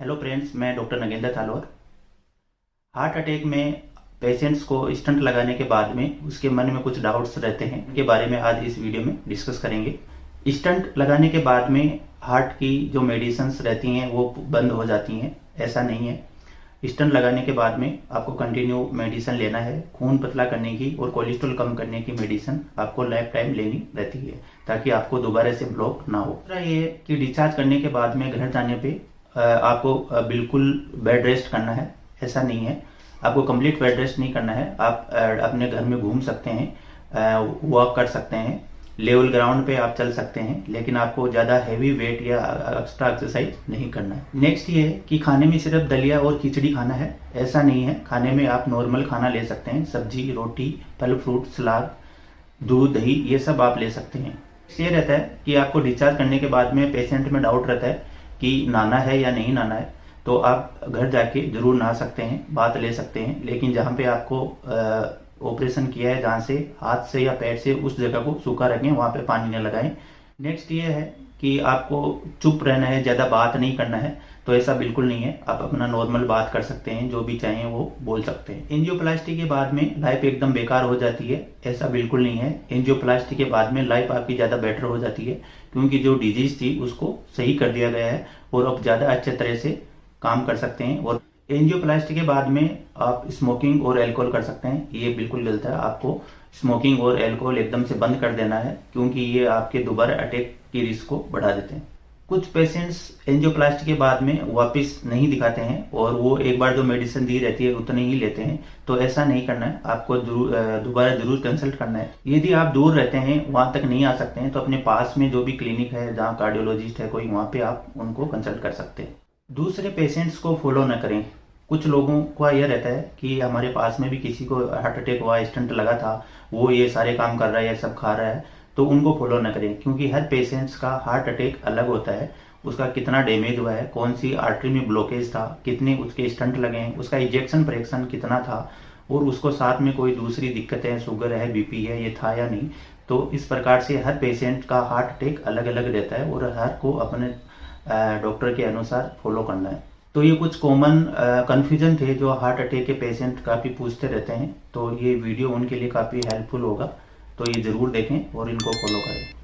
Hello friends मैं doctor Nagendra Thalor heart attack में patients को स्टंट लगाने के बाद में उसके मन में कुछ डाउट्स रहते हैं इनके बारे में आज इस वीडियो में डिस्कस करेंगे। स्टंट लगाने के बाद में हार्ट की जो मेडिसिन रहती हैं, वो बंद हो जाती हैं, ऐसा नहीं है। स्टंट लगाने के बाद में आपको कंटिन्यू मेडिसन लेना है, खून पतला करने की और कोलेस्ट्रॉल कम करने की मेडिसिन आपको लाइफ टाइम लेनी रहती है, ताकि आपको दोबारा से ब्लॉक ना हो। ये कि डिस्चार्ज करने के बाद में घर जाने पे आपको बिल्कुल बेड रेस्ट करना है, ऐसा नहीं है। आपको कंप्लीट बेड रेस्ट नहीं करना है। आप अपने घर में घूम सकते हैं वॉक कर सकते हैं लेवल ग्राउंड पे आप चल सकते हैं, लेकिन आपको ज़्यादा हैवी वेट या एक्स्ट्रा एक्सरसाइज नहीं करना है। नेक्स्ट ये है कि खाने में सिर्फ़ दलिया और खिचड़ी खाना है, ऐसा नहीं है। खाने में आप नॉर्मल खाना ले सकते हैं, सब्ज़ी, रोटी, फल फ्रूट सलाद दूध, दही, ये सब आप ले सकते हैं। ये रहता है कि आपको डिस्चार्ज करने के बाद में पेशेंट में डाउट रहता है कि नाना है या नहीं नाना है तो आप घर जाके ज़रूर नहा सकते हैं, बात ले सकते हैं, लेकिन जहाँ पे आपको ऑपरेशन किया है, जहाँ से हाथ से या पैर से उस जगह को सूखा रखें, वहाँ पे पानी न लगाएँ। नेक्स्ट ये है कि आपको चुप रहना है, ज़्यादा बात नहीं करना है तो ऐसा बिल्कुल नहीं है। आप अपना नॉर्मल बात कर सकते हैं, जो भी चाहें वो बोल सकते हैं। एंजियोप्लास्टी के बाद में लाइफ एकदम बेकार हो जाती है, ऐसा बिल्कुल नहीं है। एंजियोप्लास्टी के बाद में लाइफ आपकी ज़्यादा बेटर हो जाती है, क्योंकि जो डिज़ीज़ थी उसको सही कर दिया गया है, और अब ज़्यादा अच्छे तरह से काम कर सकते हैं, और एंजियोप्लास्टी के बाद में आप स्मोकिंग और एल्कोहल कर सकते हैं। ये बिल्कुल गलत है। आपको स्मोकिंग और एल्कोहल एकदम से बंद कर देना है, क्योंकि ये आपके दोबारा अटैक की रिस्क को बढ़ा देते हैं। कुछ पेशेंट्स एंजियोप्लास्टी के बाद में वापस नहीं दिखाते हैं, और वो एक बार जो मेडिसिन दी रहती है, उतने ही लेते हैं। तो ऐसा नहीं करना है। आपको दोबारा ज़रूर कंसल्ट करना है। यदि आप दूर रहते हैं, वहाँ तक नहीं आ सकते हैं तो अपने पास में जो भी क्लिनिक है, जहाँ कार्डियोलॉजिस्ट है कोई, वहाँ पे आप उनको कंसल्ट कर सकते हैं। दूसरे पेशेंट्स को फॉलो न करें। कुछ लोगों का यह रहता है कि हमारे पास में भी किसी को हार्ट अटैक हुआ स्टंट लगा था, वो ये सारे काम कर रहा है, ये सब खा रहा है तो उनको फॉलो न करें, क्योंकि हर पेशेंट्स का हार्ट अटैक अलग होता है। उसका कितना डैमेज हुआ है, कौन सी आर्टरी में ब्लॉकेज था, कितने उसके स्टंट लगे हैं, उसका इंजेक्शन प्रेक्शन कितना था, और उसको साथ में कोई दूसरी दिक्कत है शुगर है बीपी है, ये था या नहीं तो इस प्रकार से हर पेशेंट का हार्ट अटैक अलग अलग रहता है, और हर को अपने डॉक्टर के अनुसार फॉलो करना है। तो ये कुछ कॉमन कन्फ्यूज़न थे जो हार्ट अटैक के पेशेंट काफ़ी पूछते रहते हैं। तो ये वीडियो उनके लिए काफ़ी हेल्पफुल होगा। तो ये ज़रूर देखें और इनको फॉलो करें।